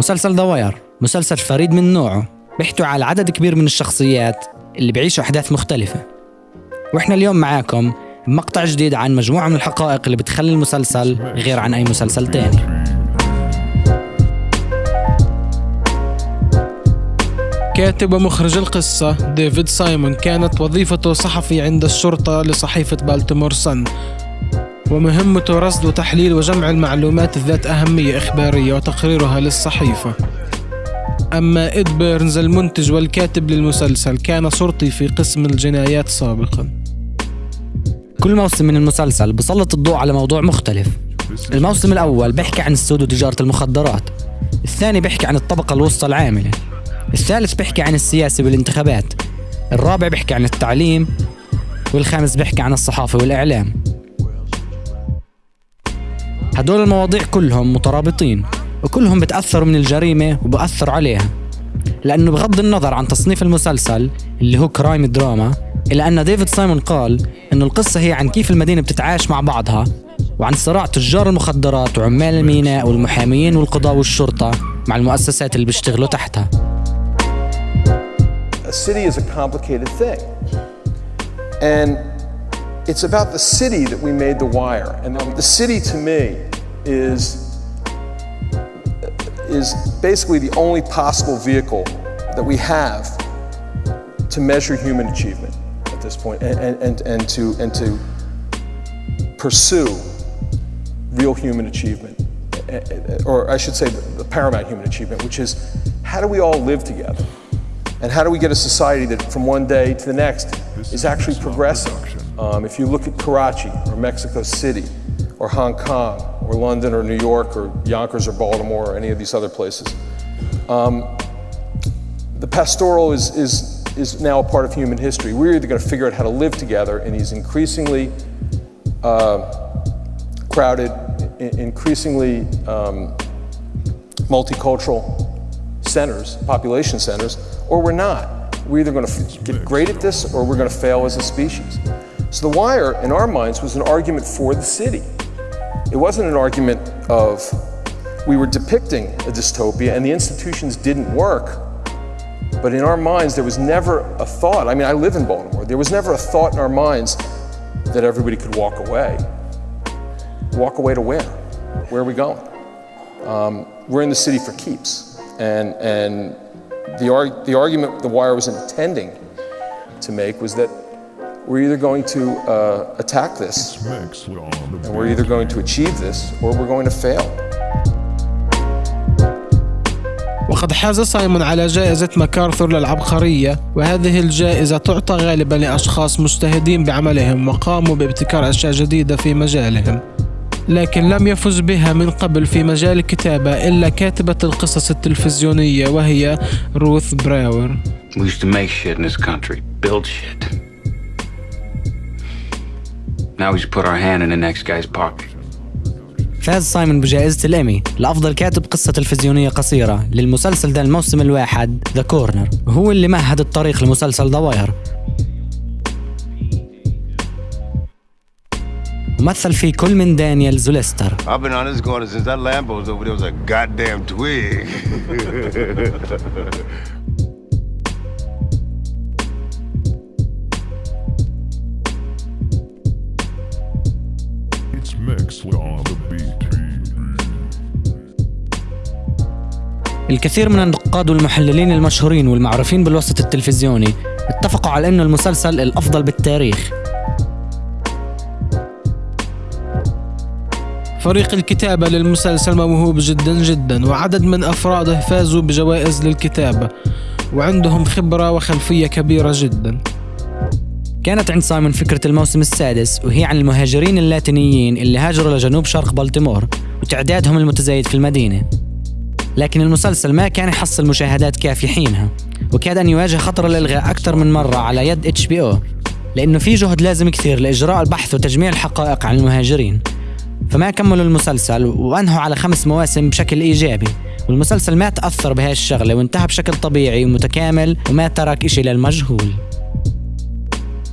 مسلسل The Wire مسلسل فريد من نوعه بيحتوي على عدد كبير من الشخصيات اللي بيعيشوا أحداث مختلفة. وإحنا اليوم معاكم بمقطع جديد عن مجموعة من الحقائق اللي بتخلي المسلسل غير عن أي مسلسل تاني. كاتب ومخرج القصة ديفيد سايمون كانت وظيفته صحفي عند الشرطة لصحيفة Baltimore Sun. ومهمته رصد وتحليل وجمع المعلومات ذات أهمية إخبارية وتقريرها للصحيفة. أما إد بيرنز المنتج والكاتب للمسلسل كان شرطي في قسم الجنايات سابقا. كل موسم من المسلسل بسلط الضوء على موضوع مختلف. الموسم الأول بيحكي عن السود وتجارة المخدرات. الثاني بيحكي عن الطبقة الوسطى العاملة. الثالث بيحكي عن السياسة والانتخابات. الرابع بيحكي عن التعليم. والخامس بيحكي عن الصحافة والإعلام. هدول المواضيع كلهم مترابطين وكلهم بتأثروا من الجريمة وبأثروا عليها لأنه بغض النظر عن تصنيف المسلسل اللي هو crime drama إلا أن ديفيد سايمون قال أنه القصة هي عن كيف المدينة بتتعايش مع بعضها وعن صراع تجار المخدرات وعمال الميناء والمحاميين والقضاء والشرطة مع المؤسسات اللي بيشتغلوا تحتها A city is a complicated thing. And it's about the city that we made The Wire. And the city to me is, is basically the only possible vehicle that we have to measure human achievement at this point and, and, and, to, and to pursue real human achievement. Or I should say the paramount human achievement, which is how do we all live together? And how do we get a society that from one day to the next is actually progressing? Um, if you look at Karachi or Mexico City or Hong Kong or London or New York or Yonkers or Baltimore or any of these other places, um, the pastoral is, is, is now a part of human history. We're either going to figure out how to live together in these increasingly uh, crowded, increasingly um, multicultural centers, population centers, or we're not. We're either going to get great at this or we're going to fail as a species. So The Wire, in our minds, was an argument for the city. It wasn't an argument of we were depicting a dystopia and the institutions didn't work. But in our minds, there was never a thought. I mean, I live in Baltimore. There was never a thought in our minds that everybody could walk away. Walk away to where? Where are we going? Um, we're in the city for keeps. And, and the, arg- the argument the Wire was intending to make was that we're either going to uh, attack this, and we're either going to achieve this, or we're going to fail. وقد حاز سايمون على جائزة ماكارثور للعبقرية وهذه الجائزة تعطى غالبا لأشخاص مجتهدين بعملهم وقاموا بابتكار أشياء جديدة في مجالهم لكن لم يفز بها من قبل في مجال الكتابة إلا كاتبة القصص التلفزيونية وهي روث براور We used to make shit in this country, build shit. Now we just put our hand in the next guy's pocket. فاز سايمون بجائزة الإيمي لأفضل كاتب قصة تلفزيونية قصيرة للمسلسل ده الموسم الواحد The Corner وهو اللي مهد الطريق لمسلسل The Wire ومثل فيه كل من دانيال زوليستر I've been on this corner since that Lambo's over there was a goddamn twig. الكثير من النقاد والمحللين المشهورين والمعروفين بالوسط التلفزيوني اتفقوا على انه المسلسل الأفضل بالتاريخ. فريق الكتابة للمسلسل موهوب جدا جدا وعدد من أفراده فازوا بجوائز للكتابة وعندهم خبرة وخلفية كبيرة جدا. كانت عند سايمون فكرة الموسم السادس وهي عن المهاجرين اللاتينيين اللي هاجروا لجنوب شرق بلطيمور وتعدادهم المتزايد في المدينة. لكن المسلسل ما كان يحصل مشاهدات كافية حينها وكاد أن يواجه خطر الإلغاء أكثر من مرة على يد HBO لأنه في جهد لازم كثير لإجراء البحث وتجميع الحقائق عن المهاجرين. فما كملوا المسلسل وأنهوا على خمس مواسم بشكل إيجابي والمسلسل ما تأثر بهاي الشغلة وانتهى بشكل طبيعي ومتكامل وما ترك إشي للمجهول.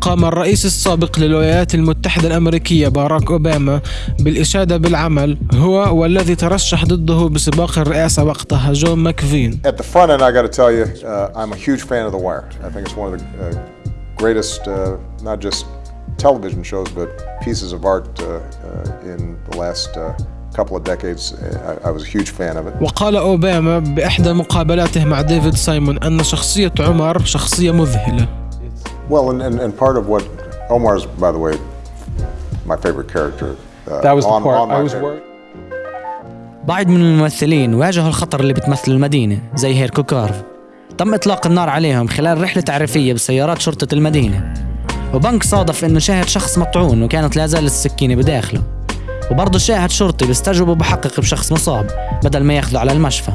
قام الرئيس السابق للولايات المتحدة الأمريكية باراك أوباما بالإشادة بالعمل هو والذي ترشح ضده بسباق الرئاسة وقتها جون ماكفين At the front end, I got to tell you, uh, I'm a huge fan of The Wire. I think it's one of the uh, greatest, uh, not just television shows, but pieces of art uh, uh, in the last uh, couple of decades. I, I was a huge fan of it. وقال أوباما بإحدى مقابلاته مع ديفيد سايمون أن شخصية عمر شخصية مذهلة Well, and, and, and part of what Omar's, by the way, my favorite character. Uh, That was the on- part on my I was worried. بعض من الممثلين واجهوا الخطر اللي بتمثل المدينة زي هيركو كارف تم إطلاق النار عليهم خلال رحلة تعريفية بسيارات شرطة المدينة وبنك صادف إنه شاهد شخص مطعون وكانت لا زالت السكينة بداخله وبرضه شاهد شرطي بيستجوبوا بحقق بشخص مصاب بدل ما ياخذه على المشفى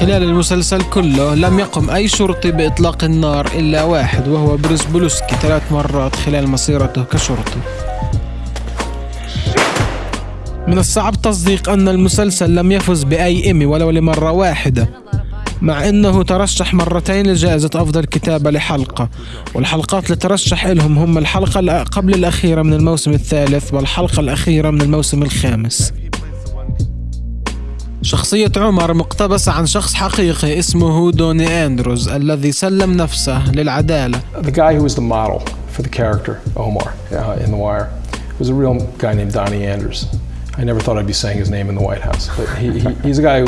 خلال المسلسل كله لم يقم أي شرطي بإطلاق النار إلا واحد وهو بريس بولوسكي ثلاث مرات خلال مسيرته كشرطي. من الصعب تصديق أن المسلسل لم يفز بأي إيمي ولو لمرة واحدة مع أنه ترشح مرتين لجائزة أفضل كتابة لحلقة والحلقات اللي ترشح لهم هم الحلقة قبل الأخيرة من الموسم الثالث والحلقة الأخيرة من الموسم الخامس. شخصية عمر مقتبسة عن شخص حقيقي اسمه دوني أندروز الذي سلم نفسه للعدالة The guy who was the model for the character, Omar, uh, in The Wire, was a real guy named Donnie Anders. I never thought I'd be saying his name in the White House, but he, he, he's a guy who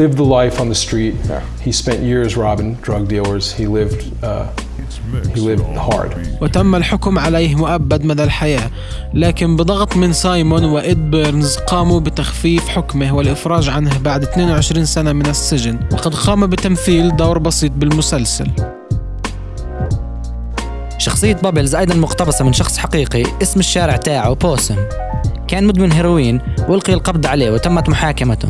lived the life on the street. He spent years robbing drug dealers. He lived, uh. وتم الحكم عليه مؤبد مدى الحياة لكن بضغط من سايمون وإد بيرنز قاموا بتخفيف حكمه والإفراج عنه بعد 22 سنة من السجن وقد قام بتمثيل دور بسيط بالمسلسل. شخصية بابلز أيضا مقتبسة من شخص حقيقي اسم الشارع تاعه Possum. كان مدمن هيروين وألقي القبض عليه وتمت محاكمته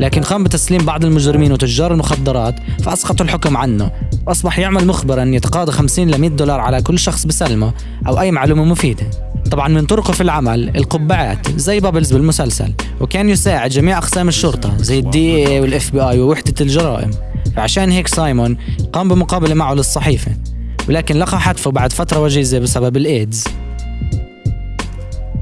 لكن قام بتسليم بعض المجرمين وتجار المخدرات فأسقطوا الحكم عنه. وأصبح يعمل مخبرا يتقاضى 50 ل 100 دولار على كل شخص بسلمه أو أي معلومة مفيدة. طبعا من طرقه في العمل القبعات زي بابلز بالمسلسل وكان يساعد جميع أقسام الشرطة زي ال DEA وال FBI ووحدة الجرائم. فعشان هيك سايمون قام بمقابلة معه للصحيفة ولكن لقى حتفه بعد فترة وجيزة بسبب الإيدز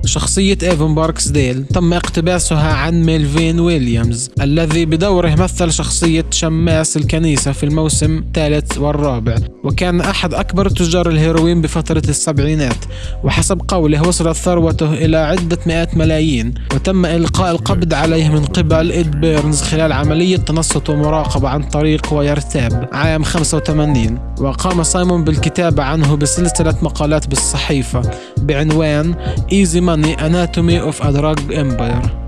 شخصية إيفون باركسديل تم اقتباسها عن ميلفين ويليامز الذي بدوره مثل شخصية شماس الكنيسة في الموسم الثالث والرابع وكان أحد أكبر تجار الهيروين بفترة السبعينات وحسب قوله وصلت ثروته إلى عدة مئات ملايين وتم إلقاء القبض عليه من قبل إد بيرنز خلال عملية تنصت ومراقبة عن طريق wiretap عام 85 وقام سايمون بالكتابة عنه بسلسلة مقالات بالصحيفة بعنوان Easy Money Anatomy of a Drug Empire.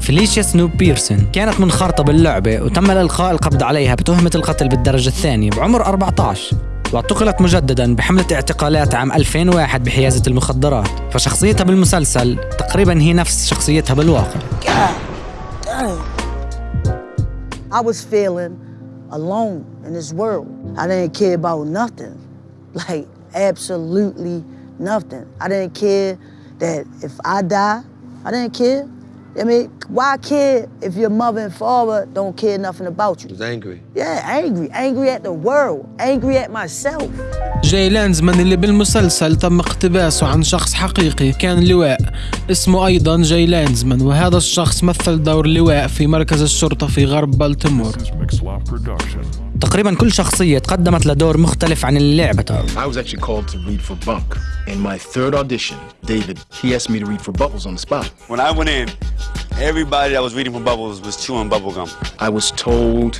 فيليشيا سنوب بيرسون كانت منخرطة باللعبة وتم الإلقاء القبض عليها بتهمة القتل بالدرجة الثانية بعمر 14 واعتقلت مجددا بحملة اعتقالات عام 2001 بحيازة المخدرات فشخصيتها بالمسلسل تقريبا هي نفس شخصيتها بالواقع I was feeling alone in this world. I didn't care about nothing. Like, absolutely nothing. I didn't care that if I die, I didn't care. I mean, why care if your mother and father don't care nothing about you? was angry. Yeah, angry. Angry at the world. Angry at myself. جاي لانزمان اللي بالمسلسل تم اقتباسه عن شخص حقيقي كان لواء اسمه أيضا جاي لانزمان وهذا الشخص مثل دور لواء في مركز الشرطة في غرب Production. تقريبا كل شخصية تقدمت لدور مختلف عن اللي لعبته I was actually called to read for Bunk. In my third audition, David, he asked me to read for Bubbles on the spot. When I went in, everybody that was reading for Bubbles was chewing bubblegum. I was told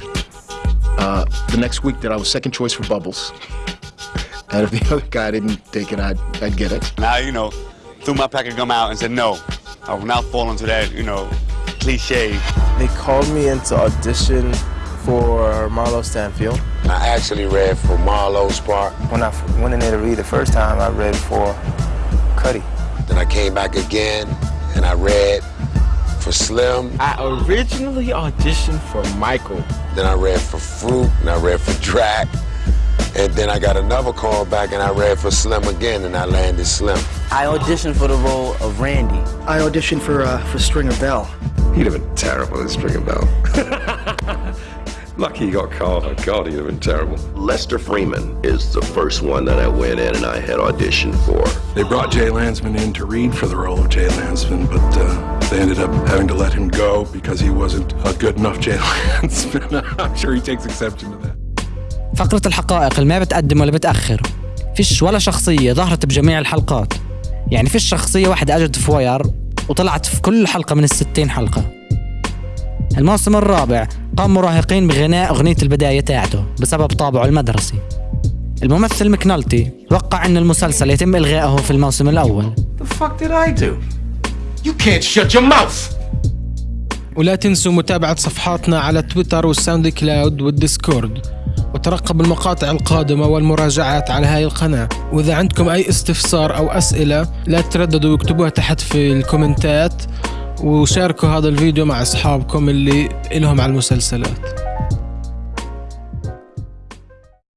uh, the next week that I was second choice for Bubbles. And if the other guy didn't take it, I'd, I'd get it. Now, you know, threw my pack of gum out and said no. I will not fall into that, you know, cliche. They called me into audition for Marlo Stanfield. I actually read for Marlowe's part. When I went in there to read the first time, I read for Cuddy. Then I came back again and I read for Slim. I originally auditioned for Michael. Then I read for Fruit, and I read for Drac. And then I got another call back, and I read for Slim again, and I landed Slim. I auditioned for the role of Randy. I auditioned for uh, for Stringer Bell. He'd have been terrible as Stringer Bell. Lucky he got called. Oh, God, he'd have been terrible. Lester Freeman is the first one that I went in and I had auditioned for. They brought Jay Lansman in to read for the role of Jay Lansman, but uh, they ended up having to let him go because he wasn't a good enough Jay Lansman. I'm sure he takes exception to that. فقرة الحقائق اللي ما بتقدم ولا بتأخر؟ فيش ولا شخصية ظهرت بجميع الحلقات. يعني فيش شخصية واحدة أجت في واير وطلعت في كل حلقة من الستين حلقة. الموسم الرابع قام مراهقين بغناء أغنية البداية تاعته بسبب طابعه المدرسي. الممثل مكنالتي توقع أن المسلسل يتم إلغائه في الموسم الأول. The fuck did I do? You can't shut your mouth! ولا تنسوا متابعة صفحاتنا على تويتر وال SoundCloud وال Discord. وترقب المقاطع القادمة والمراجعات على هاي القناة. وإذا عندكم أي استفسار أو أسئلة لا ترددوا واكتبوها تحت في الكومنتات وشاركوا هذا الفيديو مع أصحابكم اللي إلهم على المسلسلات.